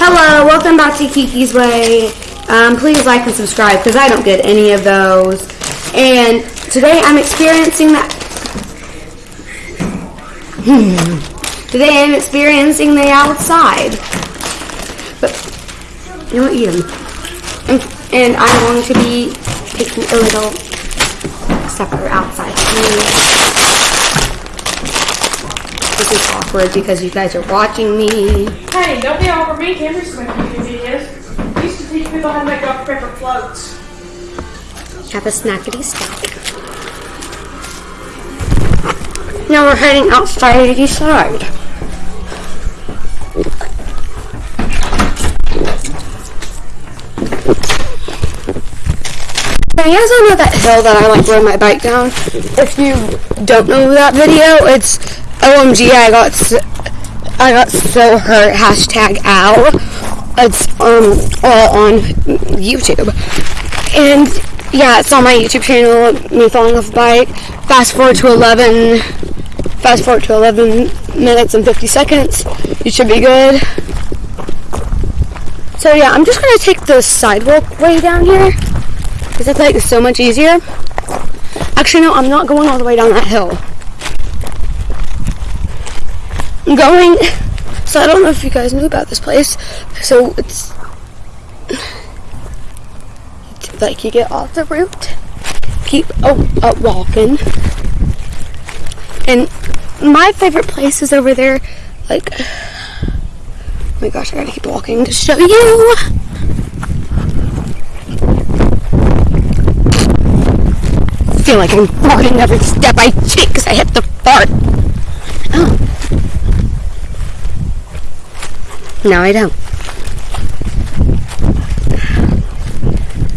Hello, welcome back to Kiki's Way. Um, please like and subscribe because I don't get any of those. And today I'm experiencing that. today I'm experiencing the outside. But you won't eat them. And, and I'm going to be taking a little supper outside. This is awkward because you guys are watching me. Hey, don't be all over me. Making YouTube videos. Used to teach people how to make Dr. Pepper floats. Have a snackety snack. Now we're heading outside the side. You guys don't know that hill that I like rode my bike down? If you don't know that video, it's OMG I got so, I got so hurt hashtag ow. It's um all on YouTube. And yeah, it's on my YouTube channel, me falling off a bike. Fast forward to 11, fast forward to 11 minutes and 50 seconds. You should be good. So yeah, I'm just gonna take the sidewalk way down here because I feel like so much easier. Actually, no, I'm not going all the way down that hill. I'm going. So I don't know if you guys knew about this place. So it's like you get off the route, keep oh, up walking, and my favorite place is over there. Like, oh my gosh, I gotta keep walking to show you. I feel like I'm farting every step I take because I hit the fart. Oh. No, I don't.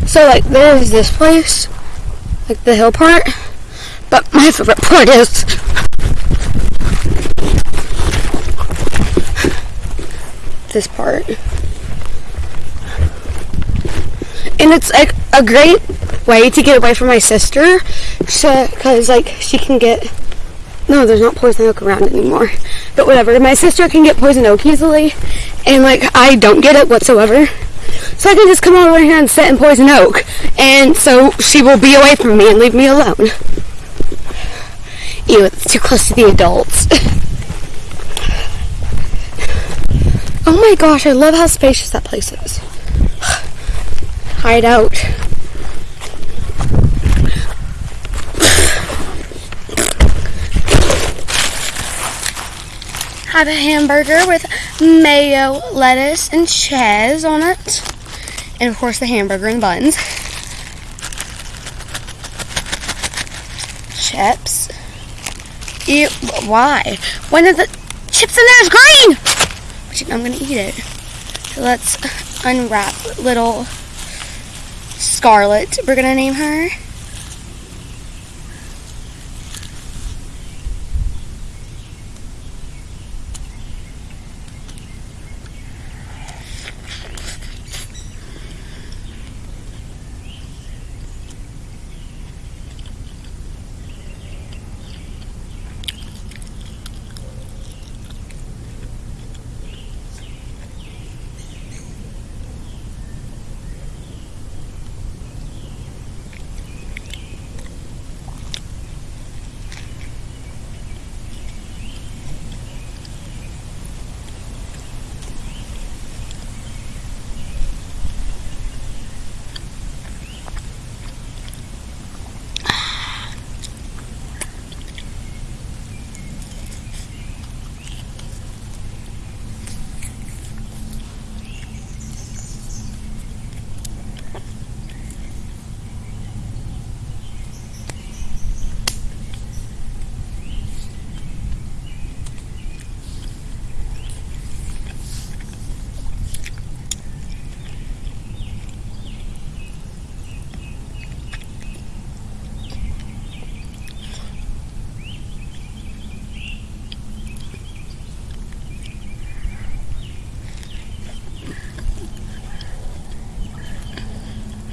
So like there's this place, like the hill part, but my favorite part is this part. And it's like a great way to get away from my sister, because like she can get no, there's not poison oak around anymore. But whatever, my sister can get poison oak easily, and like I don't get it whatsoever. So I can just come over here and sit in poison oak, and so she will be away from me and leave me alone. Ew, it's too close to the adults. oh my gosh, I love how spacious that place is. Hide out. Have a hamburger with mayo, lettuce, and cheese on it. And of course the hamburger and buns. Chips. Ew, why? When are the chips in there is green? I'm gonna eat it. So let's unwrap little Scarlet. We're gonna name her.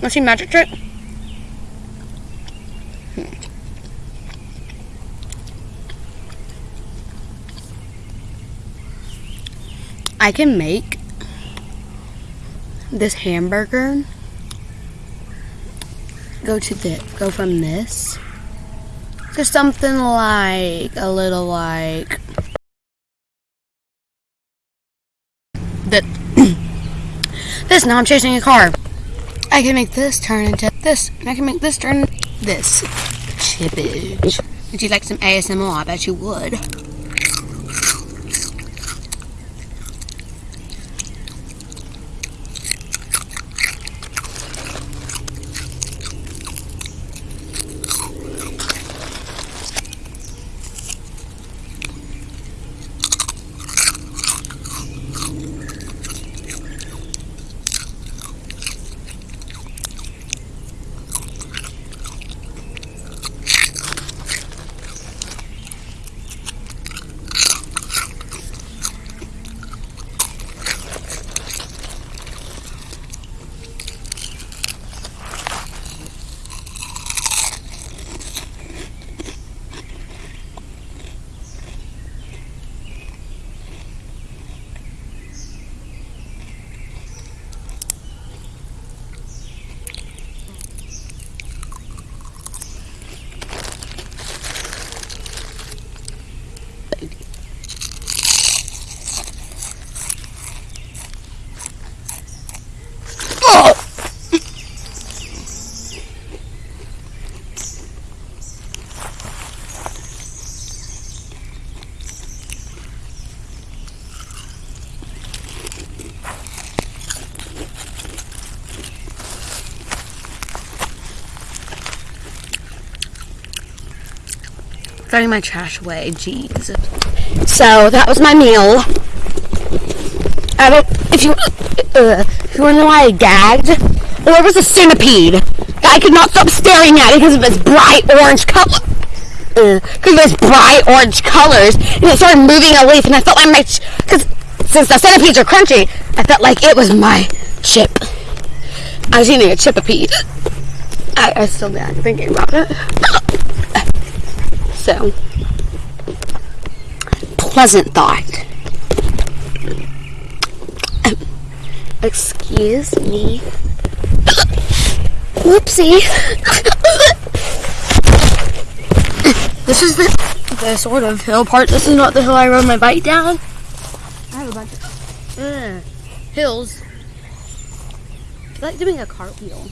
To see magic trick? Hmm. I can make this hamburger, go to the go from this to something like a little like that. this now I'm chasing a car. I can make this turn into this. and I can make this turn this. Chippage. Would you like some ASMR? I bet you would. Throwing my trash away. Jeez. So that was my meal. I don't. If you, uh, if you want to know why I gagged, there was a centipede. that I could not stop staring at because of its bright orange color. Because of its bright orange colors, and it started moving a leaf, and I felt like my, because since the centipedes are crunchy, I felt like it was my chip. I was eating a chip chipipede. I, I still bad thinking about it. So, pleasant thought. Excuse me. Whoopsie. this is the, the sort of hill part. This is not the hill I rode my bike down. I have a bunch of uh, hills. I like doing a cartwheel.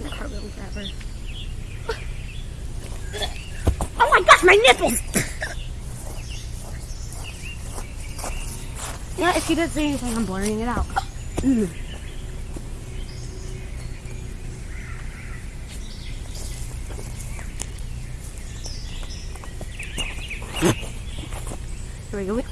Forever. Oh my gosh, my nipples! yeah, if you doesn't say anything, I'm blurring it out. Here we go.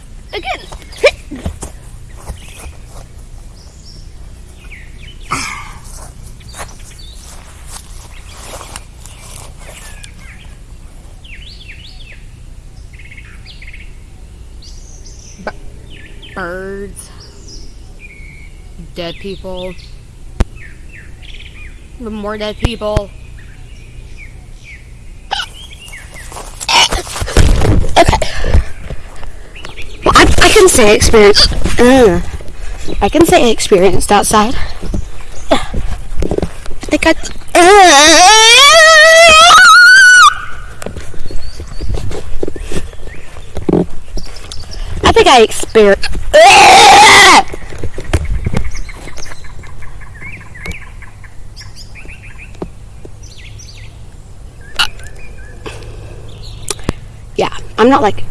Birds, dead people, the more dead people. Okay. I can say experience. Uh, I can say experienced outside. I think I. Uh, I think I experienced. Yeah, I'm not like.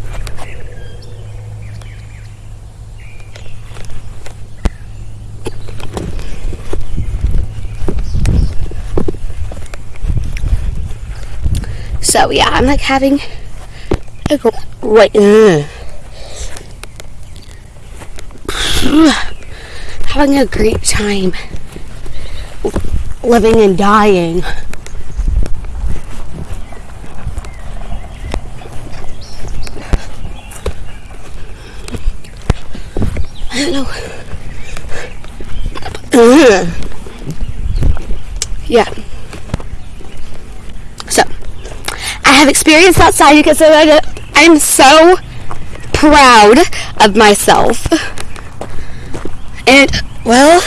So yeah, I'm like having a right. Uh. having a great time living and dying. Know. yeah. So, I have experience outside because I'm so proud of myself. And, well,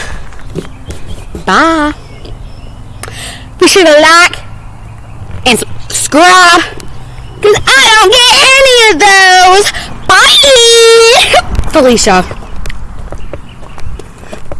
bye. Be sure to like and subscribe because I don't get any of those. Bye! Felicia.